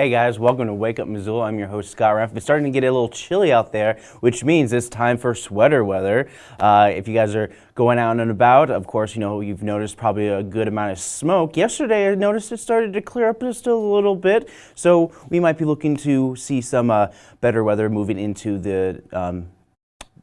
Hey guys, welcome to Wake Up Missoula. I'm your host Scott Raff. It's starting to get a little chilly out there, which means it's time for sweater weather. Uh, if you guys are going out and about, of course, you know, you've noticed probably a good amount of smoke. Yesterday I noticed it started to clear up just a little bit, so we might be looking to see some uh, better weather moving into the um,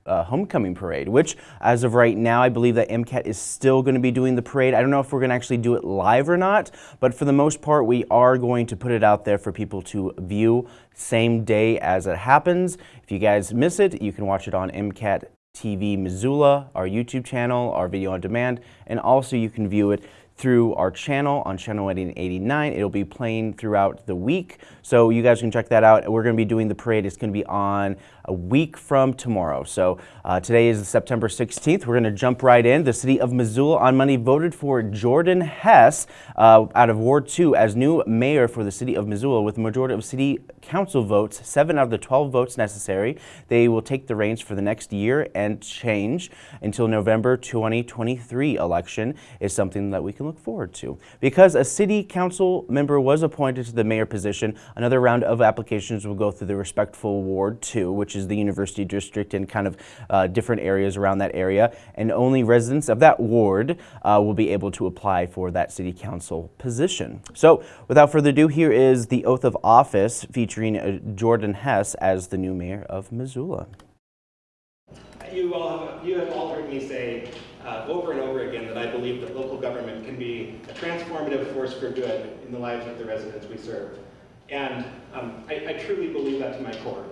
uh, homecoming parade, which as of right now, I believe that MCAT is still going to be doing the parade. I don't know if we're going to actually do it live or not, but for the most part, we are going to put it out there for people to view same day as it happens. If you guys miss it, you can watch it on MCAT TV Missoula, our YouTube channel, our video on demand, and also you can view it through our channel on channel 89. It'll be playing throughout the week, so you guys can check that out. We're going to be doing the parade. It's going to be on a week from tomorrow. So uh, today is September 16th. We're going to jump right in. The city of Missoula on Monday voted for Jordan Hess uh, out of Ward 2 as new mayor for the city of Missoula with a majority of city council votes, seven out of the 12 votes necessary. They will take the reins for the next year and change until November 2023 election is something that we can look forward to. Because a city council member was appointed to the mayor position, another round of applications will go through the respectful Ward 2, which is the University District and kind of uh, different areas around that area. And only residents of that ward uh, will be able to apply for that city council position. So without further ado, here is the oath of office featuring uh, Jordan Hess as the new mayor of Missoula. You all have, you have all heard me say uh, over and over again that I believe that local government can be a transformative force for good in the lives of the residents we serve. And um, I, I truly believe that to my core.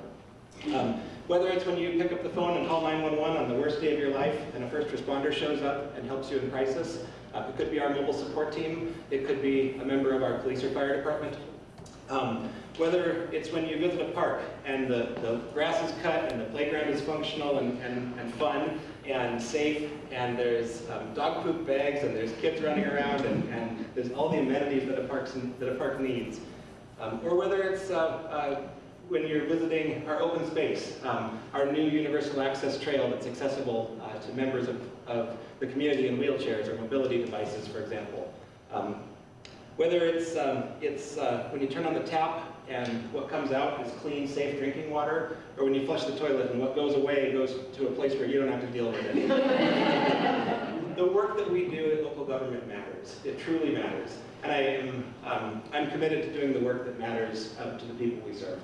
Um, whether it's when you pick up the phone and call 911 on the worst day of your life and a first responder shows up and helps you in crisis, uh, it could be our mobile support team, it could be a member of our police or fire department. Um, whether it's when you visit a park and the, the grass is cut and the playground is functional and, and, and fun and safe and there's um, dog poop bags and there's kids running around and, and there's all the amenities that a, park that a park needs. Um, or whether it's uh, uh, when you're visiting our open space, um, our new universal access trail that's accessible uh, to members of, of the community in wheelchairs or mobility devices, for example. Um, whether it's, um, it's uh, when you turn on the tap and what comes out is clean, safe drinking water, or when you flush the toilet and what goes away goes to a place where you don't have to deal with it. the work that we do at local government matters. It truly matters. And I am um, I'm committed to doing the work that matters uh, to the people we serve.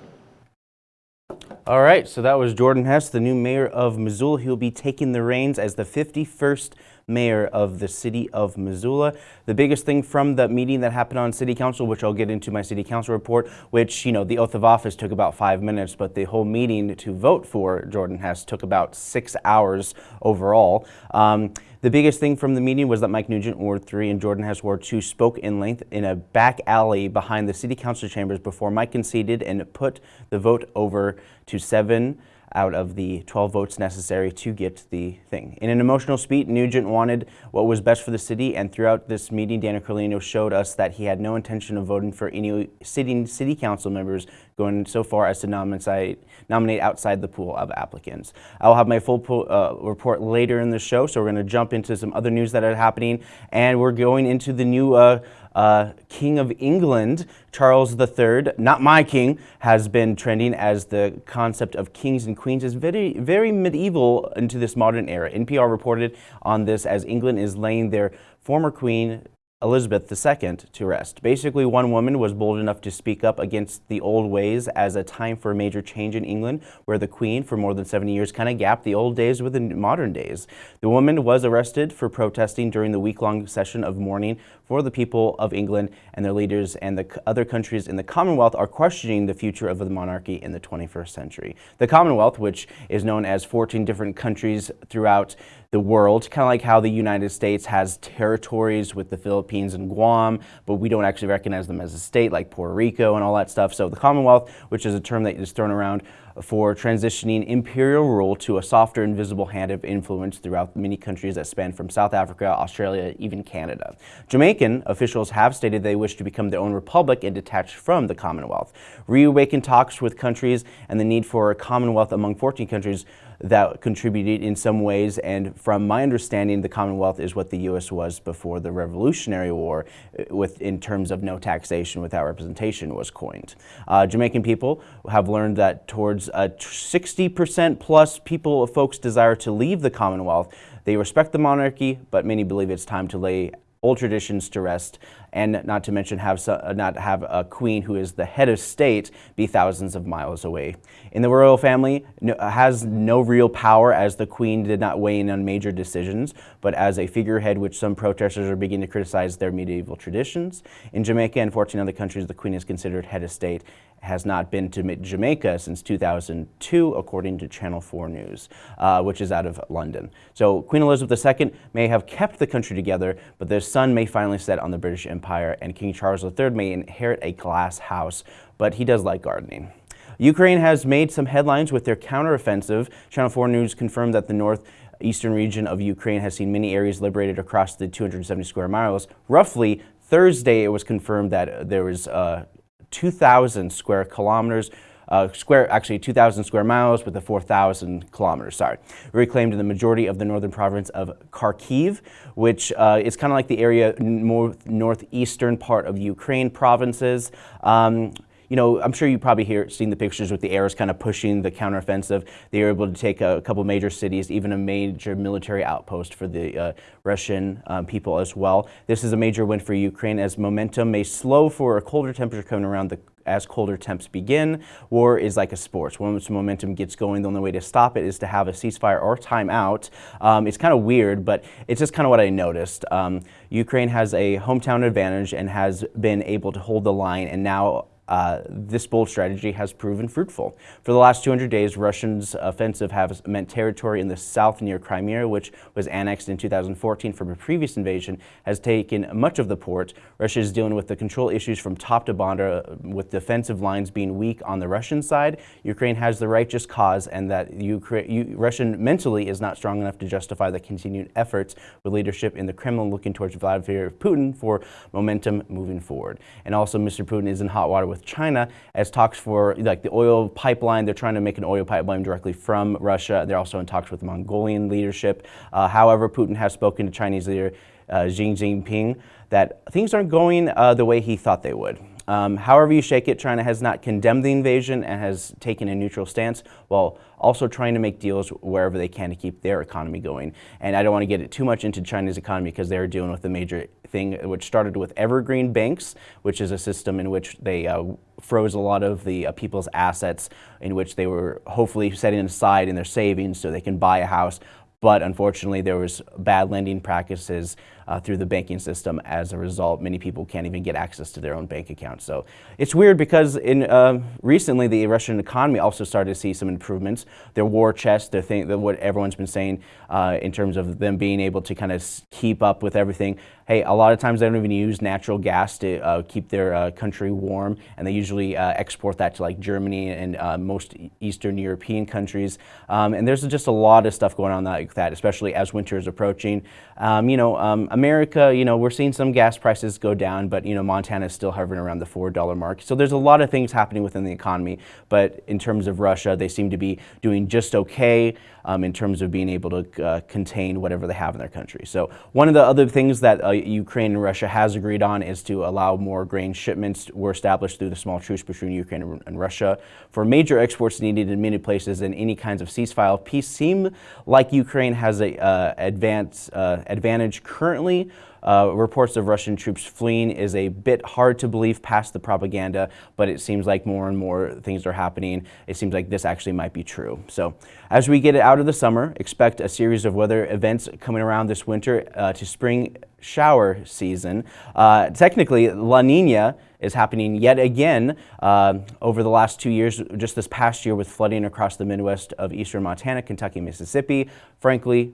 All right, so that was Jordan Hess, the new mayor of Missoula. He'll be taking the reins as the 51st mayor of the city of Missoula. The biggest thing from the meeting that happened on city council, which I'll get into my city council report, which, you know, the oath of office took about five minutes, but the whole meeting to vote for Jordan Hess took about six hours overall. Um, the biggest thing from the meeting was that Mike Nugent, Ward 3, and Jordan Hess, Ward 2, spoke in length in a back alley behind the city council chambers before Mike conceded and put the vote over to seven out of the 12 votes necessary to get the thing. In an emotional speech, Nugent wanted what was best for the city, and throughout this meeting, Daniel Carlino showed us that he had no intention of voting for any sitting city council members going so far as to nominate, nominate outside the pool of applicants. I'll have my full uh, report later in the show, so we're going to jump into some other news that are happening, and we're going into the new uh, uh, King of England, Charles III, not my king, has been trending as the concept of kings and queens is very, very medieval into this modern era. NPR reported on this as England is laying their former queen Elizabeth II to rest. Basically, one woman was bold enough to speak up against the old ways as a time for a major change in England, where the Queen, for more than 70 years, kind of gapped the old days with the modern days. The woman was arrested for protesting during the week-long session of mourning for the people of England and their leaders and the other countries in the Commonwealth are questioning the future of the monarchy in the 21st century. The Commonwealth, which is known as 14 different countries throughout the world, kind of like how the United States has territories with the Philippines and Guam, but we don't actually recognize them as a state like Puerto Rico and all that stuff. So the Commonwealth, which is a term that is thrown around for transitioning imperial rule to a softer invisible hand of influence throughout many countries that span from South Africa, Australia, even Canada. Jamaican officials have stated they wish to become their own republic and detach from the Commonwealth. Reawaken talks with countries and the need for a Commonwealth among 14 countries that contributed in some ways. And from my understanding, the Commonwealth is what the U.S. was before the Revolutionary War, uh, with in terms of no taxation without representation was coined. Uh, Jamaican people have learned that towards 60% plus people, folks desire to leave the Commonwealth. They respect the monarchy, but many believe it's time to lay old traditions to rest, and not to mention have uh, not have a queen who is the head of state be thousands of miles away. In the royal family, no, has no real power as the queen did not weigh in on major decisions, but as a figurehead which some protesters are beginning to criticize their medieval traditions. In Jamaica and 14 other countries, the queen is considered head of state has not been to Jamaica since 2002, according to Channel 4 News, uh, which is out of London. So Queen Elizabeth II may have kept the country together, but their son may finally set on the British Empire, and King Charles III may inherit a glass house, but he does like gardening. Ukraine has made some headlines with their counteroffensive. Channel 4 News confirmed that the northeastern region of Ukraine has seen many areas liberated across the 270 square miles. Roughly Thursday, it was confirmed that there was uh, 2,000 square kilometers, uh, square, actually 2,000 square miles with the 4,000 kilometers, sorry, reclaimed in the majority of the northern province of Kharkiv, which uh, is kind of like the area north, northeastern part of Ukraine provinces. Um, you know, I'm sure you probably hear, seen the pictures with the Arrows kind of pushing the counteroffensive. They were able to take a, a couple major cities, even a major military outpost for the uh, Russian um, people as well. This is a major win for Ukraine as momentum may slow for a colder temperature coming around the as colder temps begin. War is like a sport. Once momentum gets going, the only way to stop it is to have a ceasefire or timeout. Um, it's kind of weird, but it's just kind of what I noticed. Um, Ukraine has a hometown advantage and has been able to hold the line, and now uh, this bold strategy has proven fruitful. For the last 200 days, Russians' offensive has meant territory in the south near Crimea, which was annexed in 2014 from a previous invasion, has taken much of the port. Russia is dealing with the control issues from top to bottom, uh, with defensive lines being weak on the Russian side. Ukraine has the righteous cause, and that Ukraine, Russian mentally is not strong enough to justify the continued efforts with leadership in the Kremlin looking towards Vladimir Putin for momentum moving forward. And also, Mr. Putin is in hot water with with China as talks for like the oil pipeline. They're trying to make an oil pipeline directly from Russia. They're also in talks with Mongolian leadership. Uh, however, Putin has spoken to Chinese leader uh, Xi Jinping that things aren't going uh, the way he thought they would. Um, however you shake it, China has not condemned the invasion and has taken a neutral stance while also trying to make deals wherever they can to keep their economy going. And I don't want to get it too much into China's economy because they're dealing with a major thing which started with evergreen banks, which is a system in which they uh, froze a lot of the uh, people's assets in which they were hopefully setting aside in their savings so they can buy a house. But unfortunately there was bad lending practices uh, through the banking system. As a result, many people can't even get access to their own bank accounts. So it's weird because in uh, recently the Russian economy also started to see some improvements. Their war chest, their thing, what everyone's been saying uh, in terms of them being able to kind of keep up with everything. Hey, a lot of times they don't even use natural gas to uh, keep their uh, country warm, and they usually uh, export that to like Germany and most Eastern European countries. Um, and there's just a lot of stuff going on like that, especially as winter is approaching. Um, you know, um, America, you know, we're seeing some gas prices go down, but, you know, Montana is still hovering around the $4 mark. So there's a lot of things happening within the economy, but in terms of Russia, they seem to be doing just okay um, in terms of being able to uh, contain whatever they have in their country. So one of the other things that uh, Ukraine and Russia has agreed on is to allow more grain shipments were established through the small truce between Ukraine and, Russia. For major exports needed in many places and any kinds of ceasefire peace seem like Ukraine has a uh, advance, uh, advantage currently uh, reports of Russian troops fleeing is a bit hard to believe past the propaganda, but it seems like more and more things are happening. It seems like this actually might be true. So as we get out of the summer, expect a series of weather events coming around this winter uh, to spring shower season. Uh, technically, La Nina is happening yet again uh, over the last two years, just this past year with flooding across the Midwest of eastern Montana, Kentucky, Mississippi. Frankly,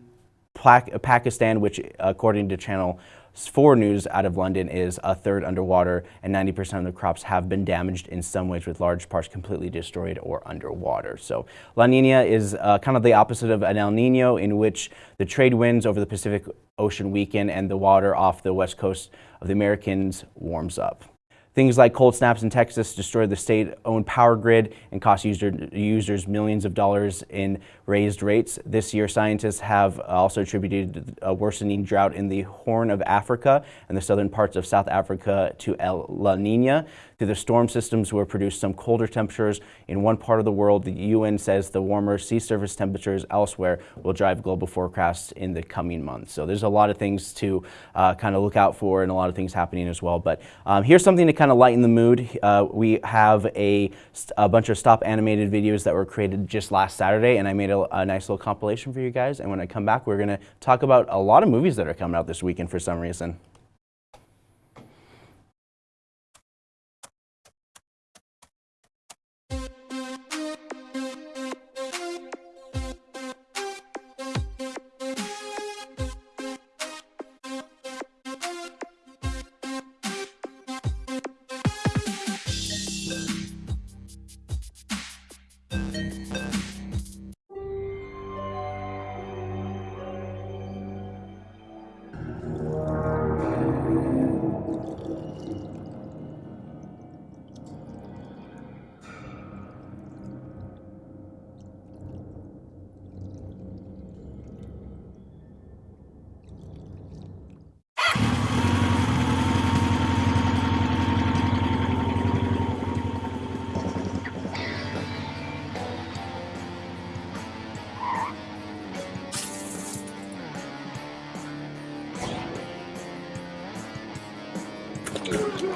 Pakistan, which according to Channel 4 News out of London, is a third underwater, and 90% of the crops have been damaged in some ways, with large parts completely destroyed or underwater. So La Nina is uh, kind of the opposite of an El Nino, in which the trade winds over the Pacific Ocean weaken and the water off the west coast of the Americans warms up. Things like cold snaps in Texas destroyed the state-owned power grid and cost user, users millions of dollars in raised rates. This year, scientists have also attributed a worsening drought in the Horn of Africa and the southern parts of South Africa to El La Nina. Through the storm systems will produce some colder temperatures in one part of the world. The UN says the warmer sea surface temperatures elsewhere will drive global forecasts in the coming months. So there's a lot of things to uh, kind of look out for and a lot of things happening as well. But um, here's something to kind of lighten the mood. Uh, we have a, a bunch of stop animated videos that were created just last Saturday and I made a, a nice little compilation for you guys. And when I come back, we're going to talk about a lot of movies that are coming out this weekend for some reason.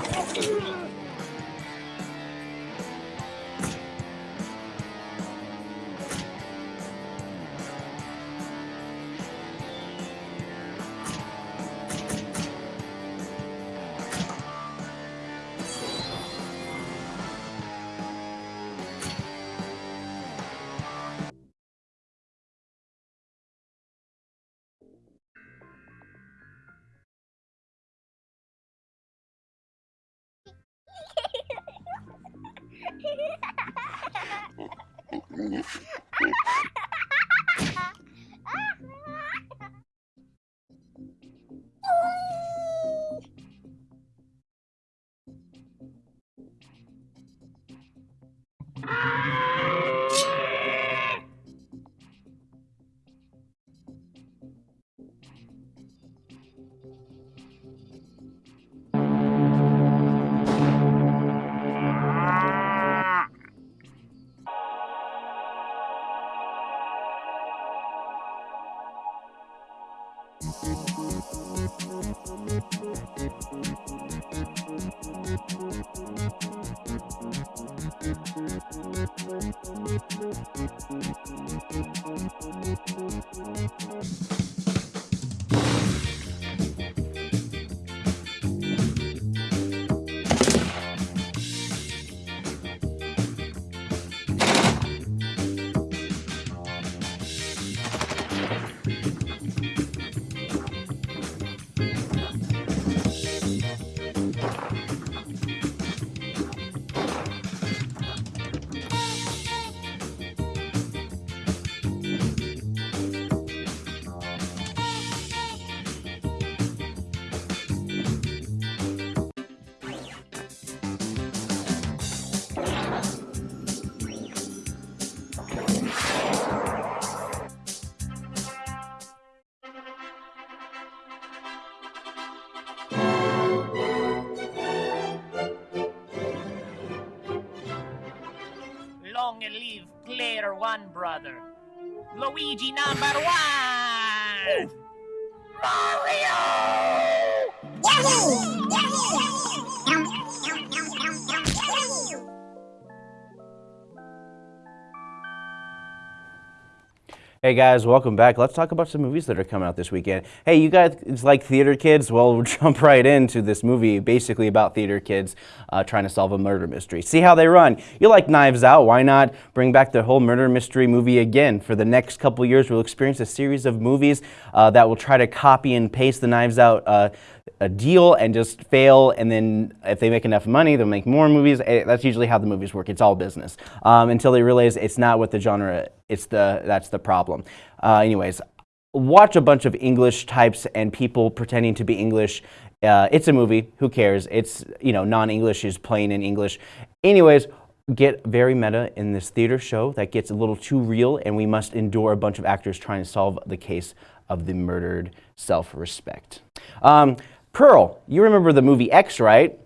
One Brother. Luigi number one! Hey guys, welcome back. Let's talk about some movies that are coming out this weekend. Hey, you guys like theater kids? Well, we'll jump right into this movie basically about theater kids uh, trying to solve a murder mystery. See how they run. You like Knives Out, why not bring back the whole murder mystery movie again? For the next couple years, we'll experience a series of movies uh, that will try to copy and paste the Knives Out uh, a deal and just fail and then if they make enough money they'll make more movies. Eh, that's usually how the movies work. It's all business um, until they realize it's not what the genre it's the that's the problem. Uh, anyways watch a bunch of english types and people pretending to be english. Uh, it's a movie. Who cares? It's you know non-english is playing in english. Anyways get very meta in this theater show that gets a little too real and we must endure a bunch of actors trying to solve the case of the murdered self-respect um, Pearl, you remember the movie X, right?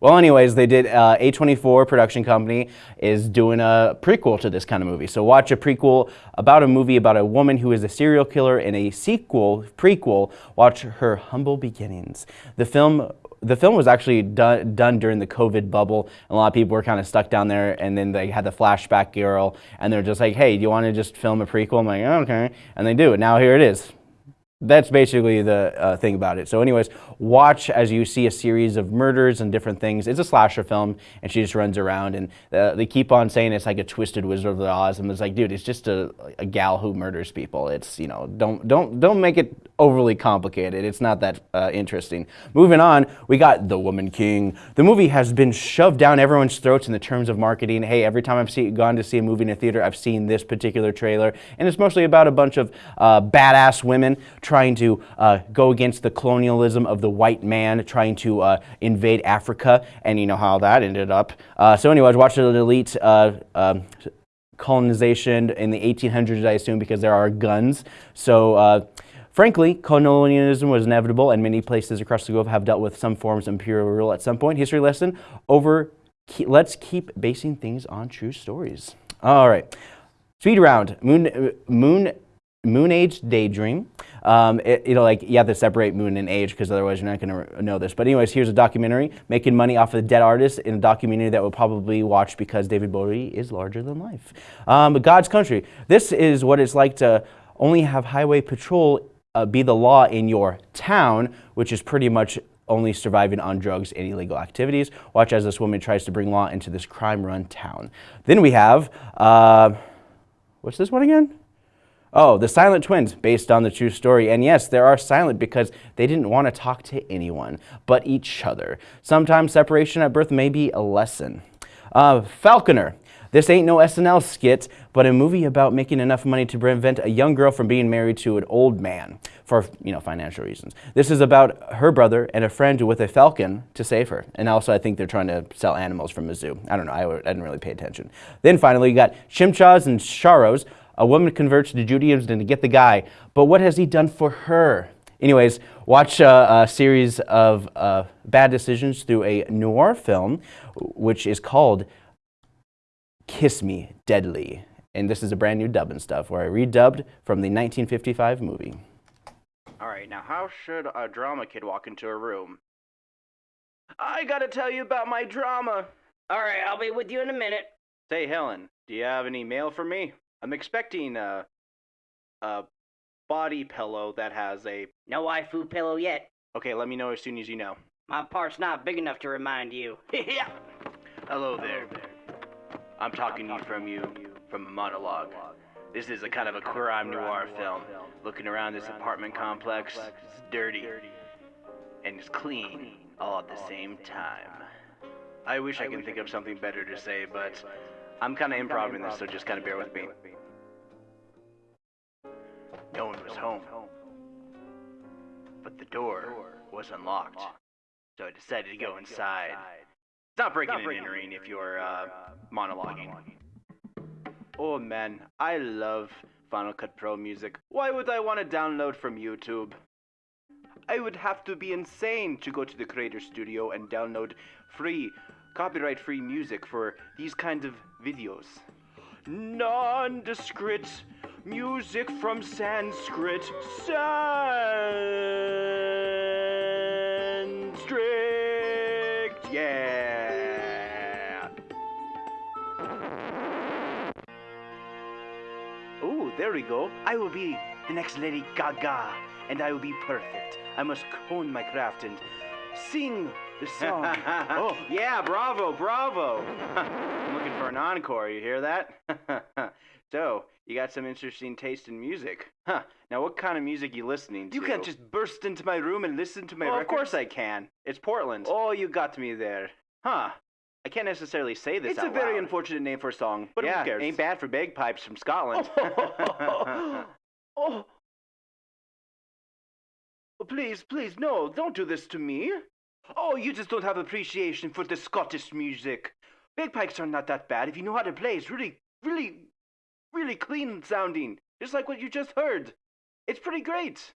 Well, anyways, they did, uh, A24 production company is doing a prequel to this kind of movie. So watch a prequel about a movie about a woman who is a serial killer and a sequel, prequel, watch her humble beginnings. The film the film was actually done, done during the COVID bubble. And a lot of people were kind of stuck down there, and then they had the flashback girl, and they're just like, "Hey, do you want to just film a prequel?" I'm like, "Okay," and they do. And now here it is that's basically the uh, thing about it. So anyways, watch as you see a series of murders and different things. It's a slasher film, and she just runs around, and uh, they keep on saying it's like a twisted Wizard of Oz, and it's like, dude, it's just a, a gal who murders people. It's, you know, don't, don't, don't make it overly complicated. It's not that uh, interesting. Moving on, we got The Woman King. The movie has been shoved down everyone's throats in the terms of marketing. Hey, every time I've see, gone to see a movie in a theater, I've seen this particular trailer, and it's mostly about a bunch of uh, badass women trying to uh, go against the colonialism of the white man, trying to uh, invade Africa, and you know how that ended up. Uh, so anyways, watch the elite uh, um, colonization in the 1800s, I assume, because there are guns. So uh, Frankly, colonialism was inevitable and many places across the globe have dealt with some forms of imperial rule at some point. History lesson over, let's keep basing things on true stories. All right, speed round, moon, moon, moon age daydream. Um, it, you know, like you have to separate moon and age because otherwise you're not going to know this. But anyways, here's a documentary making money off of dead artist in a documentary that we'll probably watch because David Bowie is larger than life. Um, God's Country. This is what it's like to only have highway patrol uh, be the law in your town, which is pretty much only surviving on drugs and illegal activities. Watch as this woman tries to bring law into this crime-run town. Then we have, uh, what's this one again? Oh, the Silent Twins, based on the true story. And yes, they are silent because they didn't want to talk to anyone but each other. Sometimes separation at birth may be a lesson. Uh, Falconer. This ain't no SNL skit, but a movie about making enough money to prevent a young girl from being married to an old man for, you know, financial reasons. This is about her brother and a friend with a falcon to save her. And also I think they're trying to sell animals from a zoo. I don't know, I, I didn't really pay attention. Then finally you got Chimchas and Charos. A woman converts to Judaism to get the guy, but what has he done for her? Anyways, watch a, a series of uh, bad decisions through a noir film, which is called Kiss Me Deadly. And this is a brand new dub and stuff where I redubbed from the 1955 movie. All right, now how should a drama kid walk into a room? I gotta tell you about my drama. All right, I'll be with you in a minute. Say, Helen, do you have any mail for me? I'm expecting a, a body pillow that has a... No waifu pillow yet. Okay, let me know as soon as you know. My part's not big enough to remind you. yeah. Hello there. I'm talking to you from you from a monologue. This is a kind of a crime noir film. Looking around this apartment complex, it's dirty and it's clean all at the same time. I wish I can think of something better to say, but I'm kind of improvising this, so just kind of bear with me. Home, but the door was unlocked, so I decided to go inside. Stop breaking and entering if you're uh, monologuing. Oh man, I love Final Cut Pro music. Why would I want to download from YouTube? I would have to be insane to go to the Creator Studio and download free, copyright free music for these kinds of videos. Nondescript music from Sanskrit. Sanskrit. Yeah. Oh, There we go. I will be the next Lady Gaga, and I will be perfect. I must hone my craft and sing the song. oh, yeah, bravo, bravo. I'm looking for an encore, you hear that? so, you got some interesting taste in music. Huh. Now, what kind of music you listening to? You can't just burst into my room and listen to my Oh, of course I can. It's Portland. Oh, you got me there. Huh. I can't necessarily say this It's a very loud. unfortunate name for a song, but yeah, who cares? ain't bad for bagpipes from Scotland. Oh. oh. Oh, Please, please, no, don't do this to me. Oh, you just don't have appreciation for the Scottish music. Bagpipes are not that bad if you know how to play. It's really, really, really clean sounding, just like what you just heard. It's pretty great.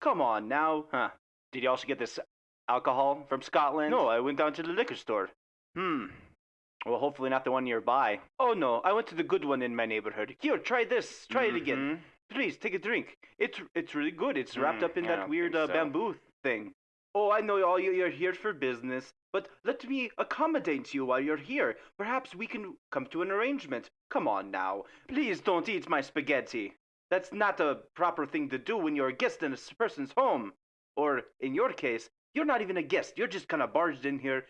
Come on now. huh. Did you also get this alcohol from Scotland? No, I went down to the liquor store. Hmm. Well, hopefully not the one nearby. Oh no, I went to the good one in my neighborhood. Here, try this. Try it again. Mhm. Please take a drink. It's it's really good. It's wrapped Mm, up in I that weird think uh, bamboo thing. Oh, I know all you, you're here for business, but let me accommodate you while you're here. Perhaps we can come to an arrangement. Come on now. Please don't eat my spaghetti. That's not a proper thing to do when you're a guest in a person's home. Or, in your case, you're not even a guest. You're just kind of barged in here,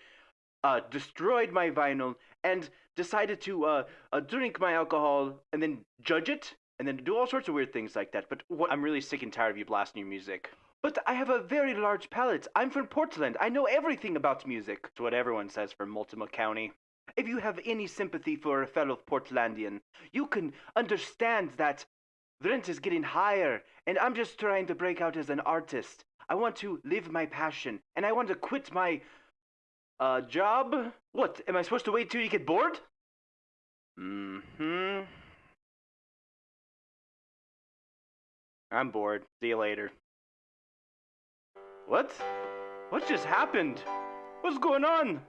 uh, destroyed my vinyl, and decided to uh, uh, drink my alcohol and then judge it and then do all sorts of weird things like that. But what? I'm really sick and tired of you blasting your music. But I have a very large palate. I'm from Portland. I know everything about music. It's what everyone says from Multnomah County. If you have any sympathy for a fellow Portlandian, you can understand that rent is getting higher, and I'm just trying to break out as an artist. I want to live my passion, and I want to quit my uh job. What? Am I supposed to wait till you get bored? Mm-hmm. I'm bored. See you later. What? What just happened? What's going on?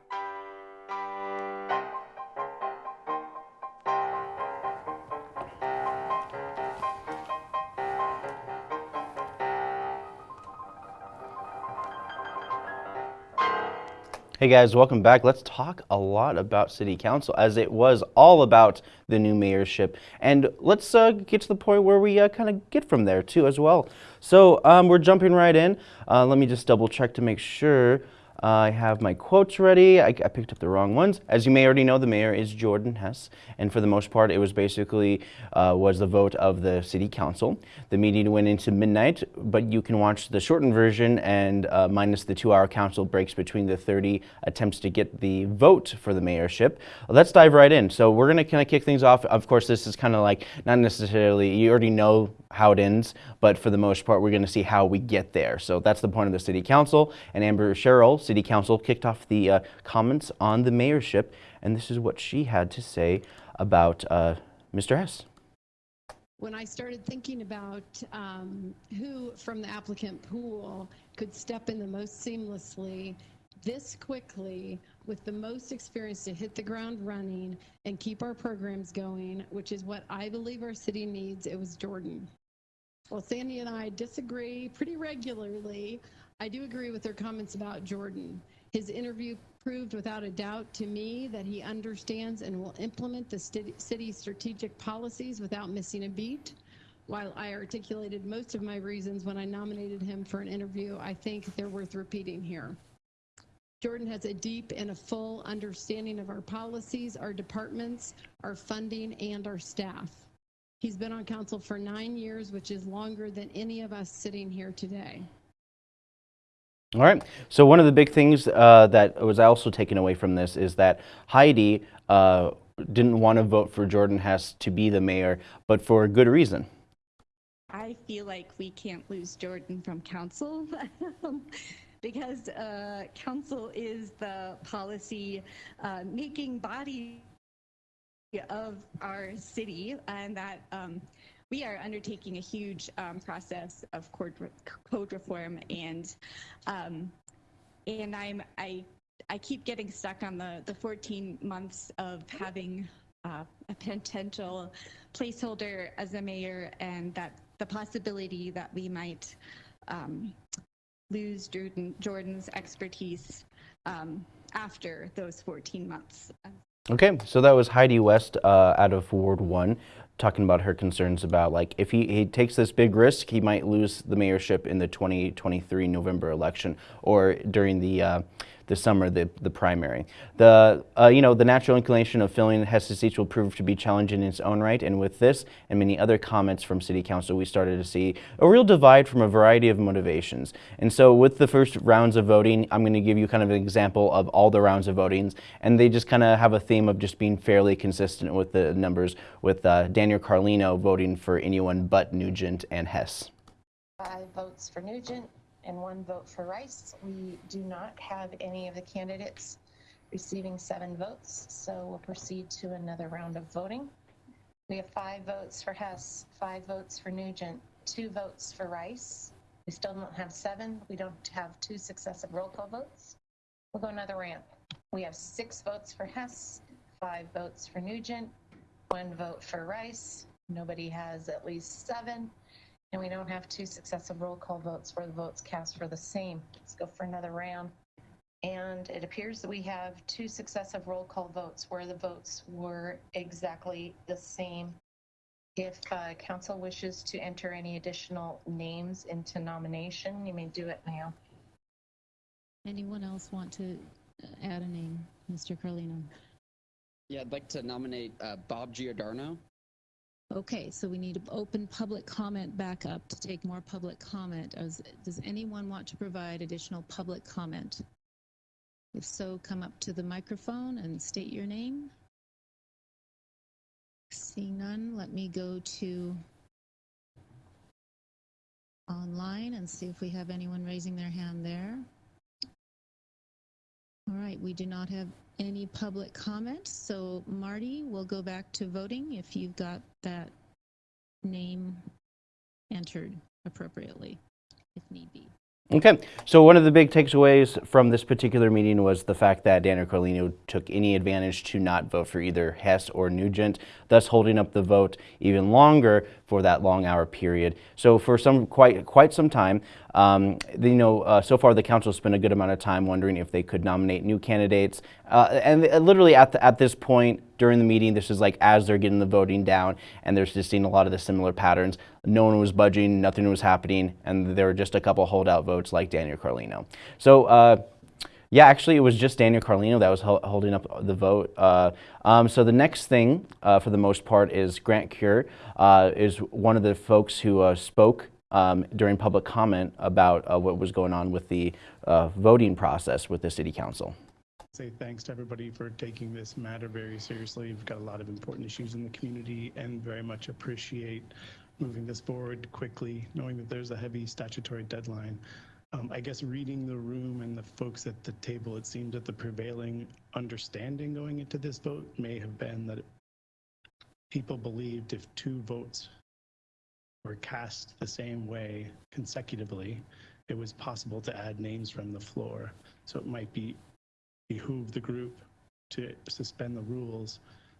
Hey guys, welcome back. Let's talk a lot about City Council as it was all about the new mayorship. And let's uh, get to the point where we uh, kind of get from there too as well. So um, we're jumping right in. Uh, let me just double check to make sure I have my quotes ready. I, I picked up the wrong ones. As you may already know, the mayor is Jordan Hess. And for the most part, it was basically uh, was the vote of the city council. The meeting went into midnight, but you can watch the shortened version and uh, minus the two-hour council breaks between the 30 attempts to get the vote for the mayorship. Let's dive right in. So we're going to kind of kick things off. Of course, this is kind of like not necessarily, you already know how it ends, but for the most part, we're going to see how we get there. So that's the point of the city council. And Amber Sherrill, city council, kicked off the uh, comments on the mayorship, and this is what she had to say about uh, Mr. Hess. when I started thinking about um, who from the applicant pool could step in the most seamlessly, this quickly, with the most experience to hit the ground running and keep our programs going, which is what I believe our city needs, it was Jordan. Well, Sandy and I disagree pretty regularly. I do agree with their comments about Jordan. His interview proved without a doubt to me that he understands and will implement the city's strategic policies without missing a beat. While I articulated most of my reasons when I nominated him for an interview, I think they're worth repeating here. Jordan has a deep and a full understanding of our policies, our departments, our funding, and our staff. He's been on council for nine years, which is longer than any of us sitting here today. All right. So one of the big things uh, that was also taken away from this is that Heidi uh, didn't want to vote for Jordan Hess to be the mayor, but for a good reason. I feel like we can't lose Jordan from council because uh, council is the policy uh, making body of our city, and that um, we are undertaking a huge um, process of code, re- code reform, and um, and I'm I I keep getting stuck on the the 14 months of having uh, a potential placeholder as a mayor and that the possibility that we might um, lose Jordan, Jordan's expertise um, after those 14 months. Okay, so that was Heidi West uh, out of Ward 1. Talking about her concerns about like if he, he takes this big risk, he might lose the mayorship in the 2023 November election or during the uh, the summer, the, the primary. The, uh, you know, the natural inclination of filling Hess's seats will prove to be challenging in its own right, and with this and many other comments from City Council, we started to see a real divide from a variety of motivations. And so with the first rounds of voting, I'm going to give you kind of an example of all the rounds of votings, and they just kind of have a theme of just being fairly consistent with the numbers, with uh, Daniel Carlino voting for anyone but Nugent and Hess. Five votes for Nugent and one vote for Rice. We do not have any of the candidates receiving seven votes, so we'll proceed to another round of voting. We have five votes for Hess, five votes for Nugent, two votes for Rice. We still don't have seven. We don't have two successive roll call votes. We'll go another round. We have six votes for Hess, five votes for Nugent, one vote for Rice. Nobody has at least seven. And we don't have two successive roll call votes where the votes cast for the same. Let's go for another round. And it appears that we have two successive roll call votes where the votes were exactly the same. If uh, council wishes to enter any additional names into nomination, you may do it now. Anyone else want to uh, add a name, Mr. Carlino? Yeah, I'd like to nominate uh, Bob Giordano. Okay, so we need to open public comment back up to take more public comment. Does, does anyone want to provide additional public comment? If so, come up to the microphone and state your name. Seeing none, let me go to online and see if we have anyone raising their hand there. All right, we do not have any public comments. so Marty, we'll go back to voting if you've got that name entered appropriately, if need be. Okay, so one of the big takeaways from this particular meeting was the fact that Daniel Carlino took any advantage to not vote for either Hess or Nugent, thus holding up the vote even longer for that long hour period. So for some quite quite some time, um, you know, uh, so far the council spent a good amount of time wondering if they could nominate new candidates, uh, and literally at the, at this point during the meeting, this is like as they're getting the voting down, and they're just seeing a lot of the similar patterns. No one was budging, nothing was happening, and there were just a couple holdout votes like Daniel Carlino. So. Uh, yeah, actually, it was just Daniel Carlino that was holding up the vote. Uh, um, so the next thing, uh, for the most part, is Grant Kier uh, is one of the folks who uh, spoke um, during public comment about uh, what was going on with the uh, voting process with the City Council. Say thanks to everybody for taking this matter very seriously. We've got a lot of important issues in the community and very much appreciate moving this forward quickly, knowing that there's a heavy statutory deadline. Um, I guess reading the room and the folks at the table, it seemed that the prevailing understanding going into this vote may have been that people believed if two votes were cast the same way consecutively, it was possible to add names from the floor. So it might be behoove the group to suspend the rules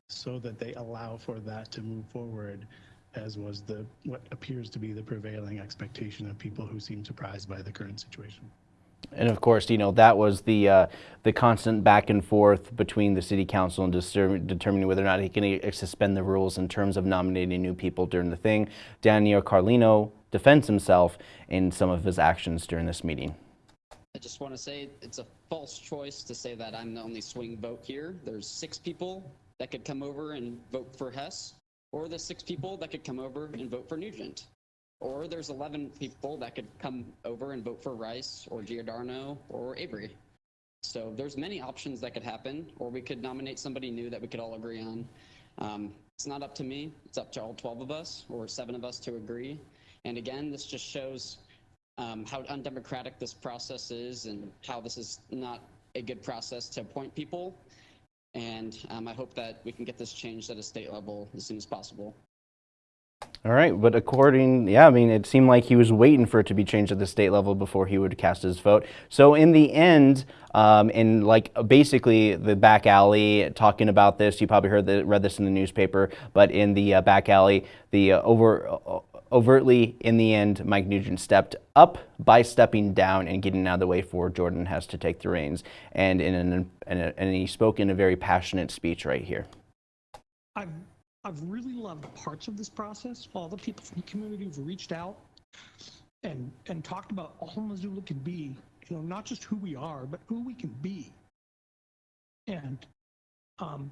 so that they allow for that to move forward as was the what appears to be the prevailing expectation of people who seem surprised by the current situation. And of course, you know, that was the uh, the constant back and forth between the city council and determining whether or not he can suspend the rules in terms of nominating new people during the thing. Daniel Carlino defends himself in some of his actions during this meeting. I just want to say it's a false choice to say that I'm the only swing vote here. There's six people that could come over and vote for Hess or the six people that could come over and vote for Nugent. Or there's 11 people that could come over and vote for Rice or Giordano or Avery. So there's many options that could happen, or we could nominate somebody new that we could all agree on. Um, it's not up to me. It's up to all 12 of us or seven of us to agree. And again, this just shows um, how undemocratic this process is and how this is not a good process to appoint people and um, I hope that we can get this changed at a state level as soon as possible. All right, but according, yeah, I mean, it seemed like he was waiting for it to be changed at the state level before he would cast his vote. So in the end, um, in like basically the back alley talking about this, you probably heard that, read this in the newspaper, but in the uh, back alley, the uh, over uh, overtly, in the end, Mike Nugent stepped up by stepping down and getting out of the way for Jordan Hess to take the reins. And, in an, and he spoke in a very passionate speech right here. I've I've really loved parts of this process. All the people from the community who've reached out and and talked about all Missoula can be. You know, not just who we are, but who we can be. And um,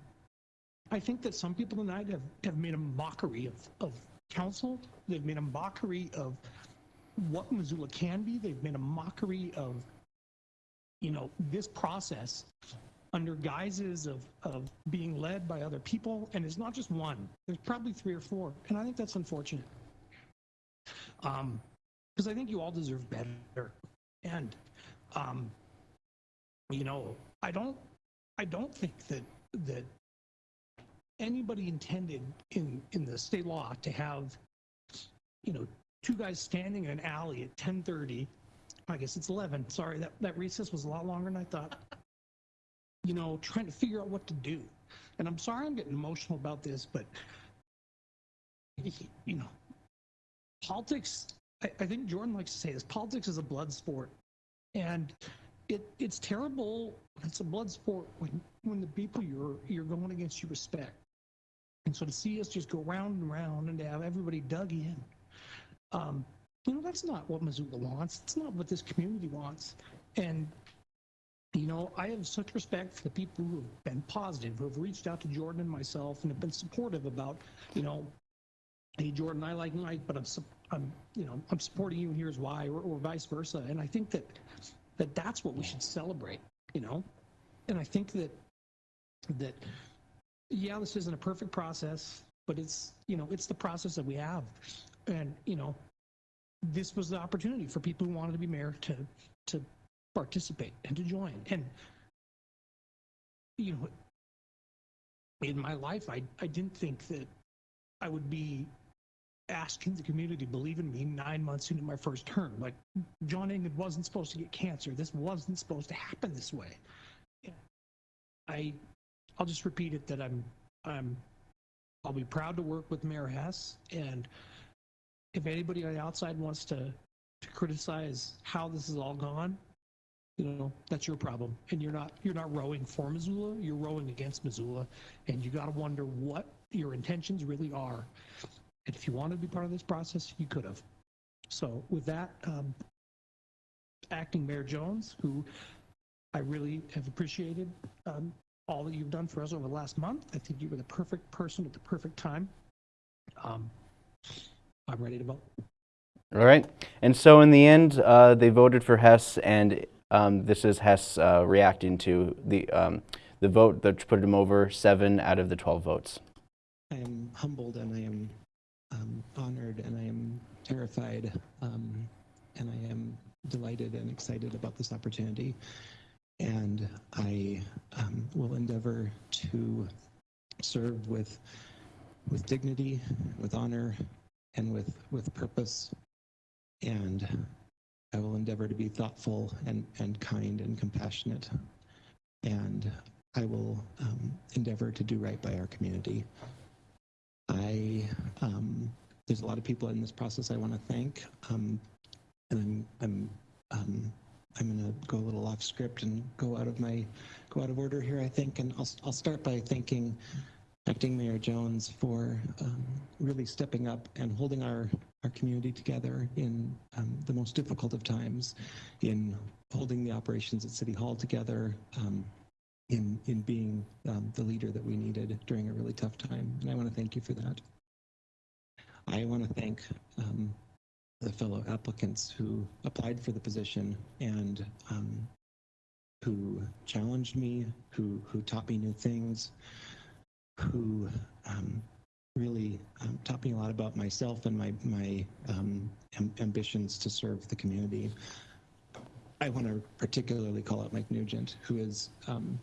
I think that some people tonight have, have made a mockery of, of council. They've made a mockery of what Missoula can be. They've made a mockery of, you know, this process under guises of, of being led by other people. And it's not just one, there's probably three or four. And I think that's unfortunate. Um, because I think you all deserve better. And, um, you know, I don't, I don't think that, that anybody intended in, in the state law to have, you know, two guys standing in an alley at 1030. I guess it's 11. Sorry, that, that recess was a lot longer than I thought. You know, trying to figure out what to do. And I'm sorry I'm getting emotional about this, but, you know, politics, I, I think Jordan likes to say this, politics is a blood sport. And it, it's terrible. It's a blood sport when, when the people you're, you're going against you respect. And so to see us just go round and round and to have everybody dug in, um, you know, that's not what Missoula wants. It's not what this community wants. And, you know, I have such respect for the people who have been positive, who have reached out to Jordan and myself and have been supportive about, you know, hey, Jordan, I like Mike, but I'm, I'm, you know, I'm supporting you and here's why, or, or vice versa. And I think that, that that's what we should celebrate, you know? And I think that, that, yeah, this isn't a perfect process, but it's, you know, it's the process that we have. And, you know, this was the opportunity for people who wanted to be mayor to, to participate and to join. And, you know, in my life, I, I didn't think that I would be asking the community to believe in me nine months into my first term. Like, John Engen wasn't supposed to get cancer. This wasn't supposed to happen this way. I, I'll just repeat it that I'm, I'm, I'll be proud to work with Mayor Hess. And if anybody on the outside wants to, to criticize how this has all gone, you know, that's your problem. And you're not, you're not rowing for Missoula. You're rowing against Missoula. And you got to wonder what your intentions really are. And if you wanted to be part of this process, you could have. So with that, um, acting Mayor Jones, who I really have appreciated um, all that you've done for us over the last month. I think you were the perfect person at the perfect time. Um, I'm ready to vote. All right. And so in the end, uh, they voted for Hess, and um, this is Hess uh, reacting to the um, the vote that put him over seven out of the 12 votes. I am humbled and I am um, honored and I am terrified um, and I am delighted and excited about this opportunity. And I um, will endeavor to serve with with dignity, with honor, and with with purpose. And I will endeavor to be thoughtful and and kind and compassionate. And I will um, endeavor to do right by our community. I um, there's a lot of people in this process I want to thank, um, and I'm I'm um, I'm going to go a little off script and go out of my go out of order here. I think, and I'll I'll start by thanking Acting Mayor Jones for um, really stepping up and holding our our community together in um, the most difficult of times, in holding the operations at City Hall together. Um, in in being um, the leader that we needed during a really tough time. And I want to thank you for that. I want to thank um, the fellow applicants who applied for the position and um, who challenged me, who who taught me new things, who um, really um, me a lot about myself and my my um, am ambitions to serve the community. I want to particularly call out Mike Nugent, who is um,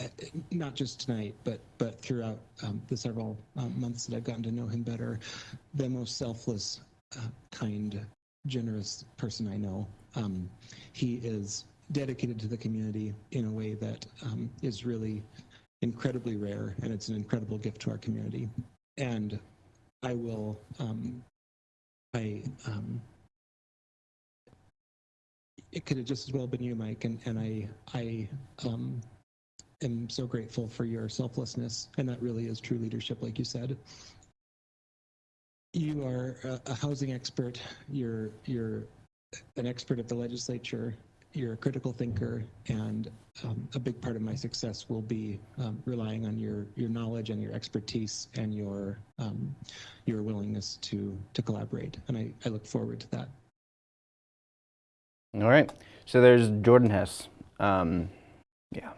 uh, not just tonight, but but throughout um, the several um, months that I've gotten to know him better, the most selfless, uh, kind, generous person I know. Um, he is dedicated to the community in a way that is really incredibly rare, and it's an incredible gift to our community. And I will, um, I, um, it could have just as well been you, Mike, and and I I. Um, am so grateful for your selflessness, and that really is true leadership, like you said. You are a, a housing expert. You're you're an expert at the legislature. You're a critical thinker, and um, a big part of my success will be um, relying on your your knowledge and your expertise and your um, your willingness to to collaborate. And I, I look forward to that. All right. So there's Jordan Hess. Um, yeah.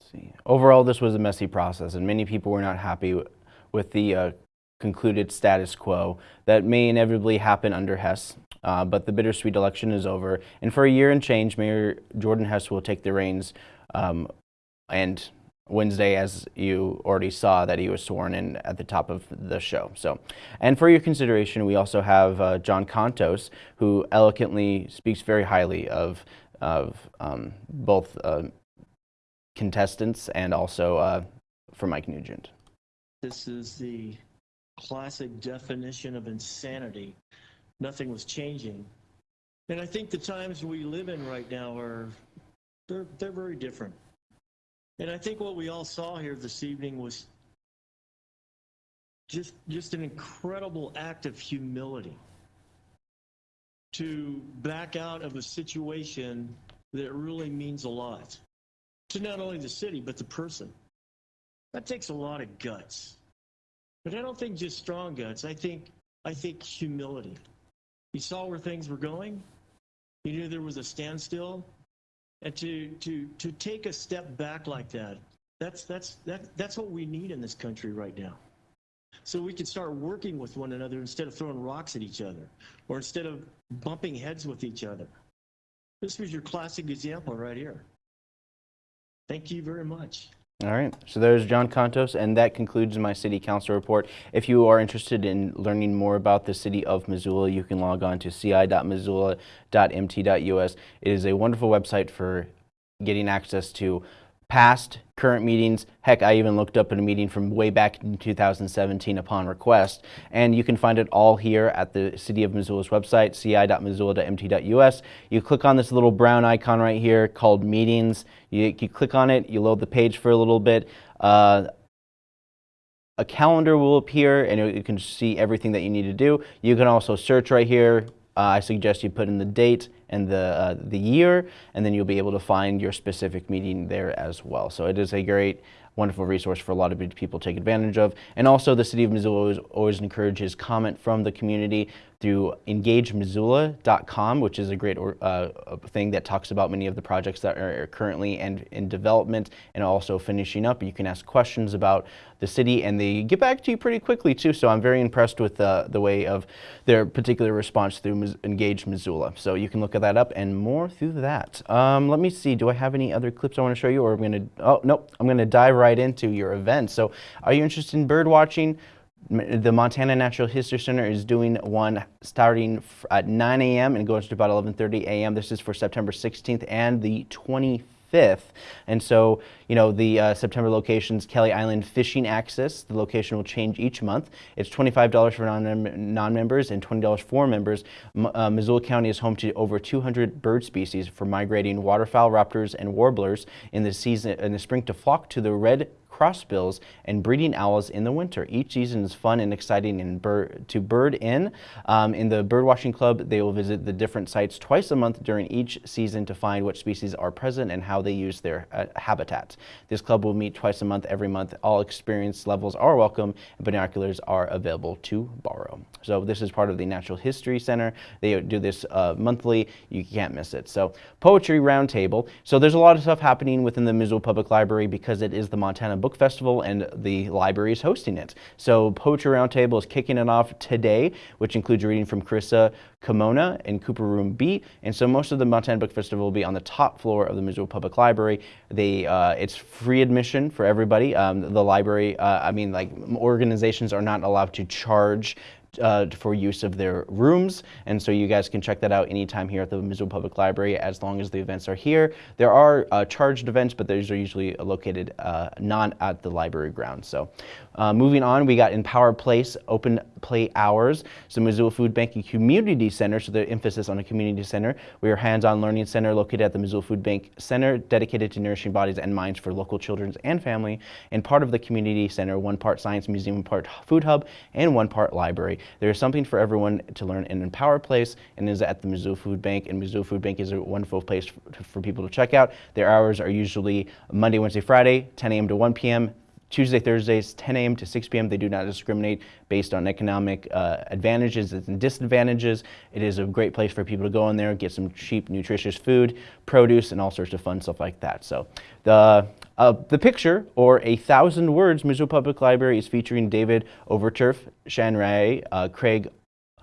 Let's see. Overall, this was a messy process, and many people were not happy with the uh, concluded status quo that may inevitably happen under Hess. Uh, but the bittersweet election is over, and for a year and change, Mayor Jordan Hess will take the reins. Um, and Wednesday, as you already saw, that he was sworn in at the top of the show. So, and for your consideration, we also have uh, John Contos, who eloquently speaks very highly of of um, both uh, contestants and also uh, for Mike Nugent. This is the classic definition of insanity. Nothing was changing. And I think the times we live in right now are they're they're very different. And I think what we all saw here this evening was just just an incredible act of humility to back out of a situation that really means a lot to not only the city but the person. That takes a lot of guts. But I don't think just strong guts. I think I think humility. You saw where things were going. You knew there was a standstill, and to to to take a step back like that. That's that's that that's what we need in this country right now. So we can start working with one another instead of throwing rocks at each other, or instead of bumping heads with each other. This was your classic example right here. Thank you very much. All right, so there's John Contos, and that concludes my City Council report. If you are interested in learning more about the City of Missoula, you can log on to ci.missoula.mt.us. It is a wonderful website for getting access to past, current meetings. Heck, I even looked up a meeting from way back in 2017 upon request. And you can find it all here at the City of Missoula's website, ci.missoula.mt.us. You click on this little brown icon right here called Meetings. You, you click on it, you load the page for a little bit. Uh, a calendar will appear and you can see everything that you need to do. You can also search right here. Uh, I suggest you put in the date and the, uh, the year, and then you'll be able to find your specific meeting there as well. So it is a great, wonderful resource for a lot of people to take advantage of. And also the City of Missoula always, always encourages comment from the community through engagemissoula.com, which is a great uh, thing that talks about many of the projects that are currently and in development and also finishing up. You can ask questions about the city and they get back to you pretty quickly too. So I'm very impressed with uh, the way of their particular response through Engage Missoula. So you can look at that up and more through that. Um, let me see, do I have any other clips I want to show you or I'm going to, oh, nope, I'm going to dive right into your event. So are you interested in bird watching? the Montana Natural History Center is doing one starting at 9 a.m. and goes to about 11:30 a.m. This is for September 16th and the 25th. And so, you know, the uh, September locations, Kelly Island Fishing Access, the location will change each month. It's $25 for non-members and $20 for members. M uh, Missoula County is home to over 200 bird species for migrating waterfowl, raptors, and warblers in the season in the spring to flock to the red crossbills, and breeding owls in the winter. Each season is fun and exciting and to bird in. Um, in the Birdwatching Club, they will visit the different sites twice a month during each season to find what species are present and how they use their uh, habitats. This club will meet twice a month every month. All experience levels are welcome and binoculars are available to borrow. So this is part of the Natural History Center. They do this uh, monthly. You can't miss it. So Poetry Roundtable. So there's a lot of stuff happening within the Missoula Public Library because it is the Montana Book Festival and the library is hosting it. So Poetry Roundtable is kicking it off today, which includes reading from Carissa Kimona in Cooper Room B. And so most of the Montana Book Festival will be on the top floor of the Missoula Public Library. They, uh, it's free admission for everybody. Um, the library, uh, I mean, like organizations are not allowed to charge uh, for use of their rooms. And so you guys can check that out anytime here at the Missoula Public Library as long as the events are here. There are uh, charged events, but those are usually located uh, not at the library grounds. So uh, moving on, we got Empower Place open play hours. So Missoula Food Bank and Community Center, so the emphasis on a community center. We are hands-on learning center located at the Missoula Food Bank Center, dedicated to nourishing bodies and minds for local children and family. And part of the community center, one part science museum, one part food hub, and one part library. There is something for everyone to learn in Empower Place and is at the Missoula Food Bank. And Missoula Food Bank is a wonderful place for people to check out. Their hours are usually Monday, Wednesday, Friday, 10 a.m. to 1 p.m. Tuesday, Thursdays, 10 a.m. to 6 p.m. They do not discriminate based on economic uh, advantages and disadvantages. It is a great place for people to go in there, get some cheap, nutritious food, produce, and all sorts of fun stuff like that. So the uh, the picture, or a thousand words, Missoula Public Library is featuring David Overturf, Shann Ray, uh, Craig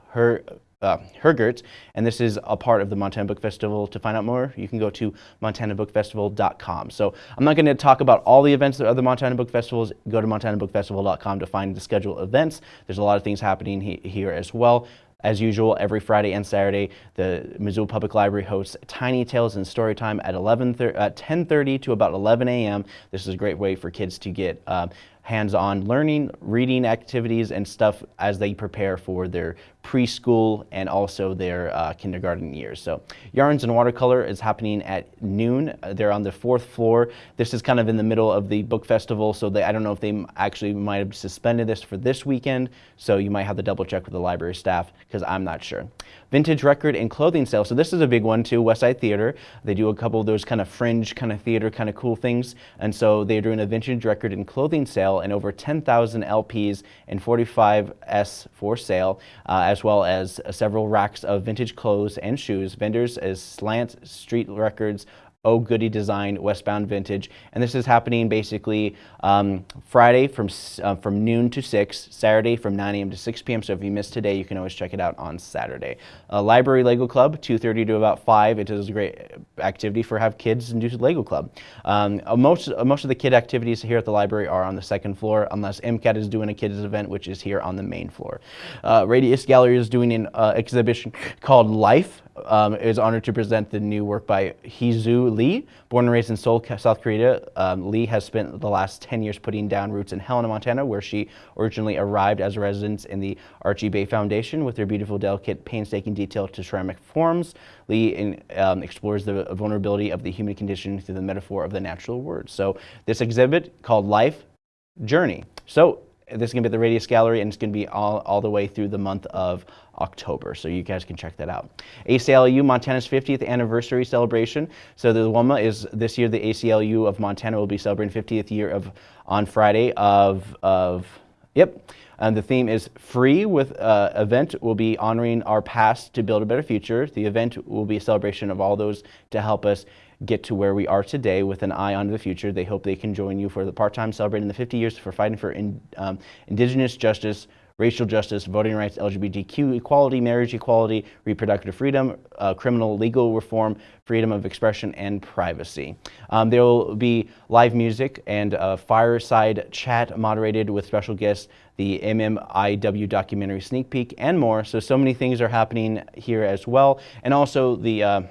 Her uh, Hergert, and this is a part of the Montana Book Festival. To find out more, you can go to montanabookfestival.com. So I'm not going to talk about all the events that other Montana Book Festivals. Go to montanabookfestival.com to find the scheduled events. There's a lot of things happening he here as well. As usual, every Friday and Saturday, the Missoula Public Library hosts Tiny Tales and Storytime at 11 at 10:30 to about 11 a.m. This is a great way for kids to get uh, hands-on learning, reading activities, and stuff as they prepare for their preschool and also their uh, kindergarten years. So Yarns and Watercolor is happening at noon. Uh, they're on the fourth floor. This is kind of in the middle of the book festival, so they, I don't know if they actually might have suspended this for this weekend, so you might have to double check with the library staff because I'm not sure. Vintage record and clothing sale. So this is a big one too, West Side Theater. They do a couple of those kind of fringe kind of theater kind of cool things. And so they're doing a vintage record and clothing sale and over 10,000 LPs and 45S for sale. Uh, as well as several racks of vintage clothes and shoes. Vendors as Slant Street Records, Oh Goody Design, Westbound Vintage. And this is happening basically um, Friday from, uh, from noon to 6, Saturday from 9 a.m. to 6 p.m. So if you missed today, you can always check it out on Saturday. Uh, Library Lego Club, 2.30 to about 5. It is a great activity for have kids and do Lego Club. Um, uh, most, uh, most of the kid activities here at the library are on the second floor, unless MCAT is doing a kids event, which is here on the main floor. Uh, Radius Gallery is doing an uh, exhibition called Life um, is honored to present the new work by Heesoo Lee. Born and raised in Seoul, South Korea, um, Lee has spent the last 10 years putting down roots in Helena, Montana, where she originally arrived as a resident in the Archie Bray Foundation. With her beautiful, delicate, painstaking detail to ceramic forms, Lee in, um, explores the vulnerability of the human condition through the metaphor of the natural world. So this exhibit called Life Journey. So this is going to be at the Radius Gallery, and it's going to be all, all the way through the month of October. So you guys can check that out. ACLU Montana's 50th anniversary celebration. So the WOMA is this year the ACLU of Montana will be celebrating 50th year of on Friday of of yep. And the theme is free with uh, event will be honoring our past to build a better future. The event will be a celebration of all those to help us get to where we are today with an eye on the future. They hope they can join you for the part-time celebrating the 50 years for fighting for in, um, indigenous justice, racial justice, voting rights, LGBTQ equality, marriage equality, reproductive freedom, uh, criminal legal reform, freedom of expression, and privacy. Um, there will be live music and a fireside chat moderated with special guests, the MMIW documentary sneak peek, and more. So, so many things are happening here as well. And also the uh,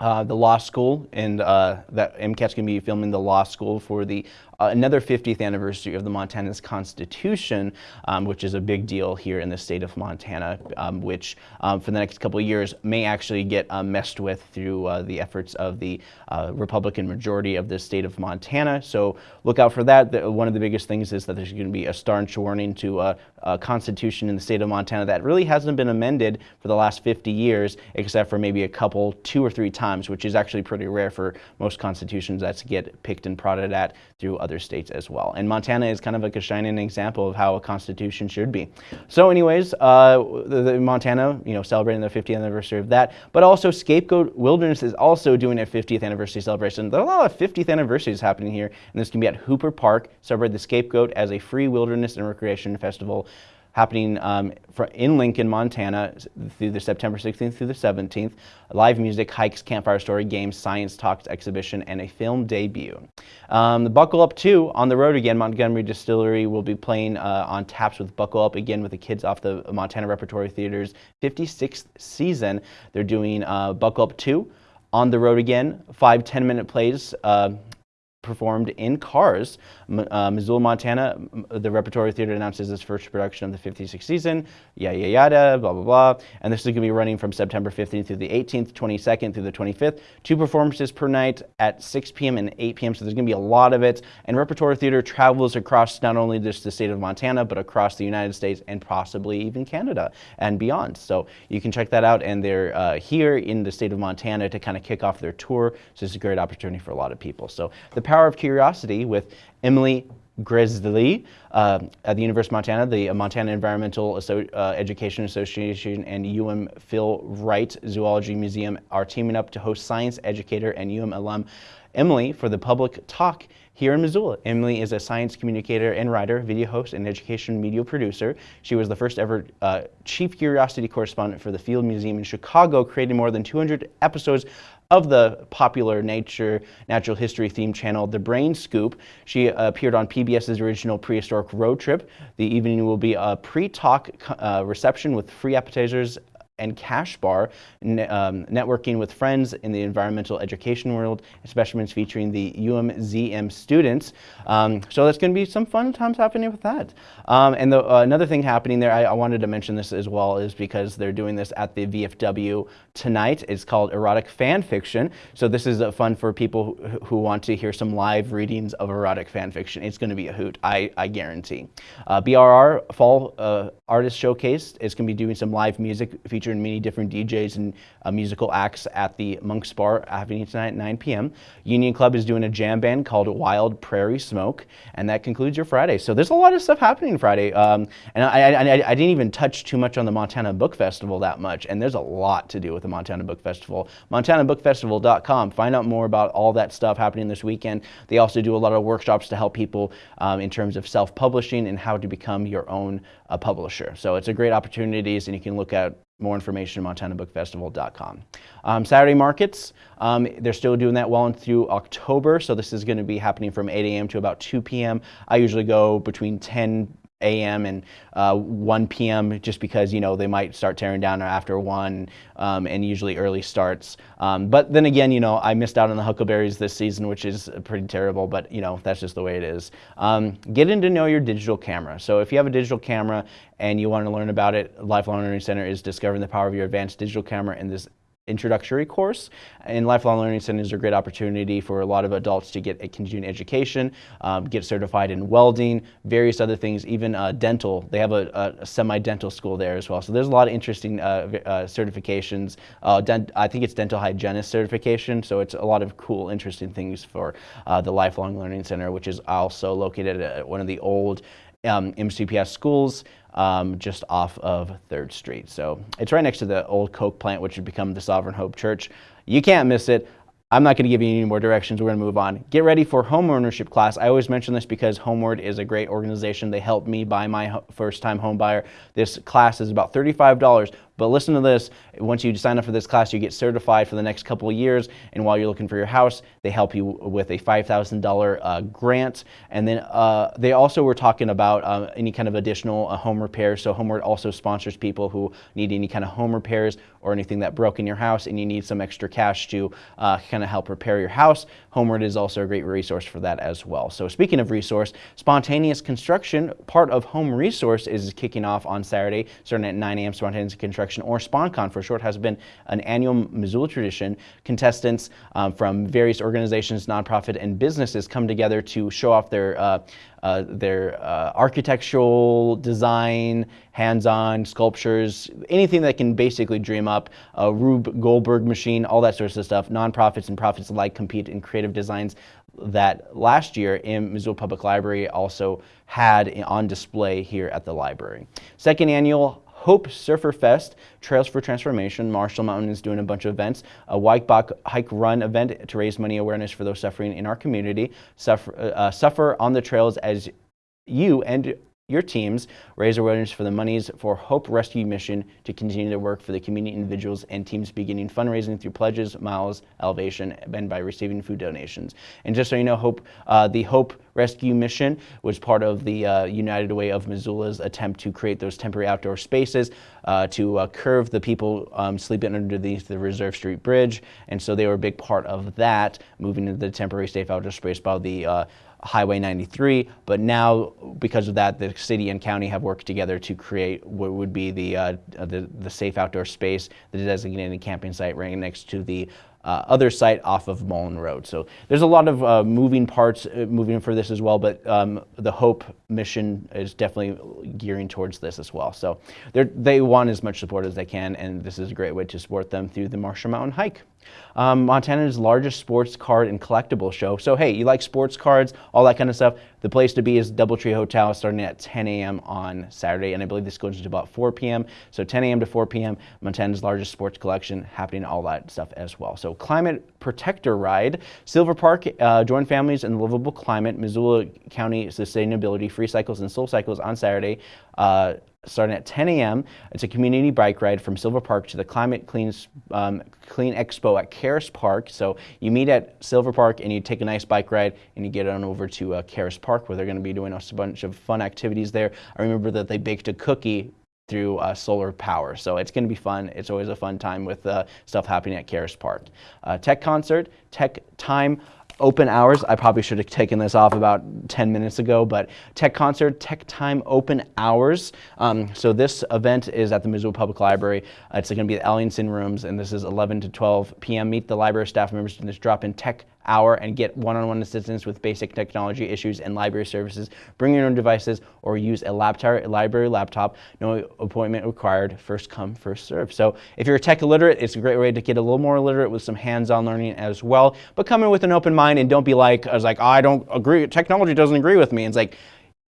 uh, the law school, and uh, that MCAT's going to be filming the law school for the uh, another 50th anniversary of the Montana's Constitution, um, which is a big deal here in the state of Montana, um, which um, for the next couple of years may actually get uh, messed with through uh, the efforts of the uh, Republican majority of the state of Montana. So look out for that. The, one of the biggest things is that there's going to be a staunch warning to a, a Constitution in the state of Montana that really hasn't been amended for the last 50 years, except for maybe a couple, two or three times, which is actually pretty rare for most constitutions that get picked and prodded at through other states as well. And Montana is kind of like a shining example of how a constitution should be. So anyways, uh, the, the Montana, you know, celebrating the 50th anniversary of that, but also Scapegoat Wilderness is also doing a 50th anniversary celebration. There are a lot of 50th anniversaries happening here, and this can be at Hooper Park, celebrate the Scapegoat as a free wilderness and recreation festival happening um, in Lincoln, Montana through the September 16th through the 17th. Live music, hikes, campfire story, games, science talks, exhibition, and a film debut. Um, the Buckle Up 2 on the road again. Montgomery Distillery will be playing uh, on taps with Buckle Up again with the kids off the Montana Repertory Theater's 56th season. They're doing uh, Buckle Up 2 on the road again, five 10 minute plays. Uh, performed in Cars. Uh, Missoula, Montana, the Repertory Theater announces its first production of the 56th season, yada, yada, yada, blah, blah, blah. And this is going to be running from September 15th through the 18th, 22nd through the 25th. Two performances per night at 6 p.m. and 8 p.m., so there's going to be a lot of it. And Repertory Theater travels across not only just the state of Montana, but across the United States and possibly even Canada and beyond. So you can check that out, and they're uh, here in the state of Montana to kind of kick off their tour, so it's a great opportunity for a lot of people. So the Power of Curiosity with Emily Graslie uh, at the University of Montana, the Montana Environmental Asso uh, Education Association and UM Phil Wright Zoology Museum are teaming up to host science educator and UM alum Emily for the public talk here in Missoula. Emily is a science communicator and writer, video host, and education media producer. She was the first ever uh, chief curiosity correspondent for the Field Museum in Chicago, creating more than 200 episodes of the popular nature natural history themed channel The Brain Scoop. She uh, appeared on PBS's original Prehistoric Road Trip. The evening will be a pre-talk uh, reception with free appetizers and Cash Bar, ne um, networking with friends in the environmental education world, specimens featuring the UMZM students. Um, so that's going to be some fun times happening with that. Um, and the, uh, another thing happening there, I, I, wanted to mention this as well, is because they're doing this at the VFW tonight. It's called Erotic Fan Fiction. So this is uh, fun for people who, who, want to hear some live readings of erotic fan fiction. It's going to be a hoot, I, I guarantee. Uh, BRR Fall uh, Artist Showcase is going to be doing some live music featuring featuring many different DJs and uh, musical acts at the Monk's Bar happening tonight at 9 p.m. Union Club is doing a jam band called Wild Prairie Smoke, and that concludes your Friday. So there's a lot of stuff happening Friday, um, and I, I, I, didn't even touch too much on the Montana Book Festival that much, and there's a lot to do with the Montana Book Festival. MontanaBookFestival.com. Find out more about all that stuff happening this weekend. They also do a lot of workshops to help people um, in terms of self-publishing and how to become your own uh, publisher. So it's a great opportunities, and you can look at more information at montanabookfestival.com. Um, Saturday markets, um, they're still doing that well through October, so this is going to be happening from 8 a.m. to about 2 p.m. I usually go between 10 a.m. and uh, 1 p.m. just because you know they might start tearing down after 1 um, and usually early starts. Um, but then again, you know I missed out on the Huckleberries this season, which is pretty terrible. But you know that's just the way it is. Um, getting to know your digital camera. So if you have a digital camera and you want to learn about it, Lifelong Learning Center is discovering the power of your advanced digital camera in this introductory course. And Lifelong Learning Centers are a great opportunity for a lot of adults to get a continuing education, um, get certified in welding, various other things, even uh, dental. They have a, a semi-dental school there as well. So there's a lot of interesting uh, uh, certifications. Uh, I think it's dental hygienist certification. So it's a lot of cool, interesting things for uh, the Lifelong Learning Center, which is also located at one of the old um, MCPS schools um, just off of 3rd Street. So it's right next to the old Coke plant, which would become the Sovereign Hope Church. You can't miss it. I'm not going to give you any more directions. We're going to move on. Get ready for home ownership class. I always mention this because Homeward is a great organization. They helped me buy my first time home buyer. This class is about $35, but listen to this. Once you sign up for this class, you get certified for the next couple of years. And while you're looking for your house, they help you with a $5,000 uh, grant. And then uh, they also were talking about uh, any kind of additional uh, home repairs. So Homeward also sponsors people who need any kind of home repairs or anything that broke in your house and you need some extra cash to uh, kind of help repair your house. Homeward is also a great resource for that as well. So speaking of resource, spontaneous construction, part of Home Resource is kicking off on Saturday, starting at 9 a.m. Spontaneous construction or SponCon for short, has been an annual Missoula tradition. Contestants um, from various organizations, nonprofit, and businesses come together to show off their uh, uh, their uh, architectural design, hands-on sculptures, anything that can basically dream up, a Rube Goldberg machine, all that sort of stuff. Nonprofits and profits alike compete in creative designs that last year in Missoula Public Library also had on display here at the library. Second annual Hope Surfer Fest, Trails for Transformation. Marshall Mountain is doing a bunch of events. A Bike Hike Run event to raise money awareness for those suffering in our community. Suffer, uh, suffer on the trails as you and your teams raise awareness for the monies for Hope Rescue Mission to continue their work for the community individuals and teams beginning fundraising through pledges, miles, elevation, and by receiving food donations. And just so you know, Hope, uh, the Hope Rescue Mission was part of the uh, United Way of Missoula's attempt to create those temporary outdoor spaces uh, to uh, curve the people um, sleeping underneath the Reserve Street Bridge. And so they were a big part of that, moving to the temporary safe outdoor space by the uh, Highway 93, but now because of that, the city and county have worked together to create what would be the uh, the, the, safe outdoor space, the designated camping site right next to the uh, other site off of Mullan Road. So there's a lot of uh, moving parts uh, moving for this as well, but um, the Hope mission is definitely gearing towards this as well. So they want as much support as they can, and this is a great way to support them through the Marshall Mountain Hike. Um, Montana's largest sports card and collectible show. So hey, you like sports cards, all that kind of stuff. The place to be is Doubletree Hotel starting at 10 a.m. on Saturday, and I believe this goes to about 4 p.m. So 10 a.m. to 4 p.m. Montana's largest sports collection happening, all that stuff as well. So climate protector ride, Silver Park, uh, join families in livable climate, Missoula County Sustainability, Free Cycles and Soul Cycles on Saturday. Uh, starting at 10 a.m. It's a community bike ride from Silver Park to the Climate Clean, um, Clean Expo at Caras Park. So you meet at Silver Park and you take a nice bike ride and you get on over to uh, Caras Park where they're going to be doing a bunch of fun activities there. I remember that they baked a cookie through uh, solar power. So it's going to be fun. It's always a fun time with uh, stuff happening at Caras Park. Uh, tech concert, tech time open hours. I probably should have taken this off about 10 minutes ago, but Tech Concert, Tech Time open hours. Um, so this event is at the Missoula Public Library. Uh, it's going to be at Ellingson Rooms, and this is 11 to 12 p.m. Meet the library staff members in this drop in tech hour and get one-on-one assistance with basic technology issues and library services. Bring your own devices or use a laptop, library laptop. No appointment required. First come, first serve. So if you're tech illiterate, it's a great way to get a little more illiterate with some hands-on learning as well. But come in with an open mind and don't be like, I was like, oh, I don't agree. Technology doesn't agree with me. It's like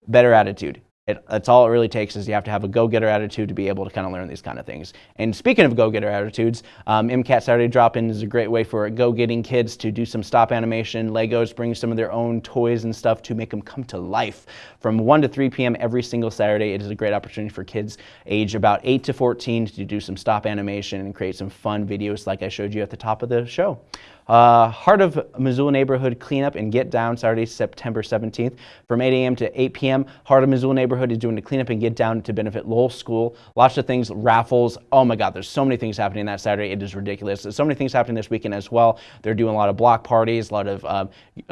better attitude. It, that's all it really takes is you have to have a go-getter attitude to be able to kind of learn these kind of things. And speaking of go-getter attitudes, um, MCAT Saturday Drop-In is a great way for go-getting kids to do some stop animation, Legos, bring some of their own toys and stuff to make them come to life. From 1 to 3 p.m. every single Saturday, it is a great opportunity for kids age about 8 to 14 to do some stop animation and create some fun videos like I showed you at the top of the show. Uh, Heart of Missoula Neighborhood Cleanup and Get Down, Saturday, September 17th from 8 a.m. to 8 p.m. Heart of Missoula Neighborhood is doing the cleanup and get down to benefit Lowell School. Lots of things, raffles. Oh my God, there's so many things happening that Saturday. It is ridiculous. There's so many things happening this weekend as well. They're doing a lot of block parties, a lot of uh,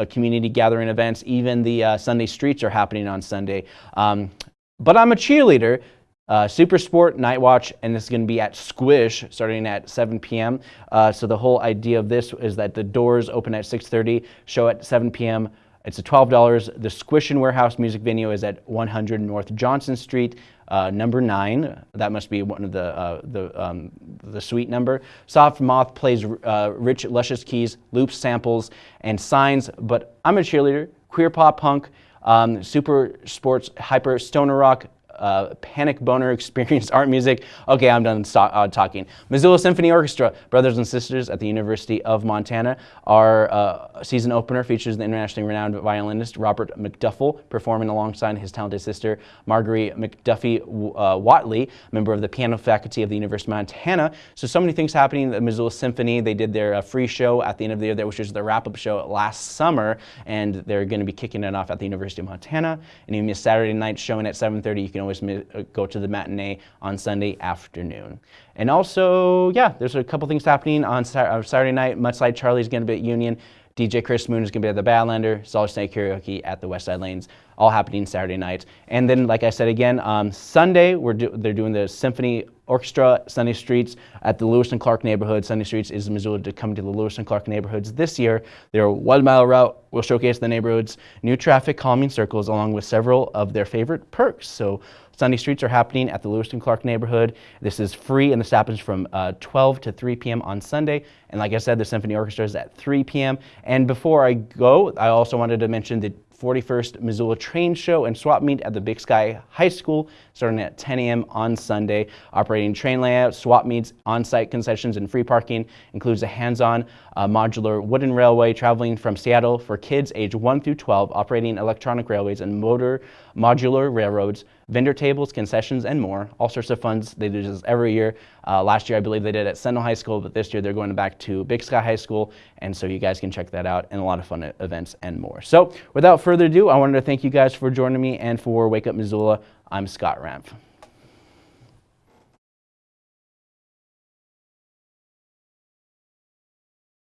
community gathering events. Even the uh, Sunday streets are happening on Sunday. Um, but I'm a cheerleader, uh, Super Sport Night Watch, and this is going to be at Squish starting at 7 p.m. Uh, so the whole idea of this is that the doors open at 6:30, show at 7 p.m. It's a $12. The Squish and Warehouse music venue is at 100 North Johnson Street, uh, number nine. That must be one of the uh, the um, the suite number. Soft Moth plays uh, rich, luscious keys, loops, samples, and signs. But I'm a cheerleader. Queer pop punk. Um, super sports, hyper stoner rock, uh, Panic Boner Experience Art Music. Okay, I'm done uh, talking. Missoula Symphony Orchestra, Brothers and Sisters at the University of Montana. are uh, season opener features the internationally renowned violinist Robert McDuffie performing alongside his talented sister Marguerite McDuffie uh, Watley, member of the piano faculty of the University of Montana. So, so many things happening. The Missoula Symphony, they did their uh, free show at the end of the year, which was the wrap-up show last summer, and they're going to be kicking it off at the University of Montana. And even a Saturday night showing at 7.30, you can always uh, go to the matinee on Sunday afternoon. And also, yeah, there's a couple things happening on uh, Saturday night. Mudslide Charlie's going to be at Union. DJ Chris Moon is going to be at the Badlander, Solid Snake Karaoke at the West Side Lanes, all happening Saturday night. And then, like I said again, um, Sunday, we're do they're doing the Symphony Orchestra Sunday Streets at the Lewis and Clark neighborhood. Sunday Streets is Missoula to come to the Lewis and Clark neighborhoods this year. Their one mile route will showcase the neighborhoods, new traffic calming circles, along with several of their favorite perks. So Sunday Streets are happening at the Lewis and Clark neighborhood. This is free and this happens from uh, 12 to 3 p.m. on Sunday. And like I said, the Symphony Orchestra is at 3 p.m. And before I go, I also wanted to mention the 41st Missoula Train Show and Swap Meet at the Big Sky High School starting at 10 a.m. on Sunday. Operating train layout, swap meets, on-site concessions, and free parking includes a hands-on uh, modular wooden railway traveling from Seattle for kids age 1 through 12, operating electronic railways and motor modular railroads, vendor tables, concessions, and more. All sorts of funds. They do this every year. Uh, last year, I believe they did at Sentinel High School, but this year they're going back to Big Sky High School, and so you guys can check that out and a lot of fun events and more. So, without further ado, I wanted to thank you guys for joining me and for Wake Up Missoula. I'm Scott Ramph.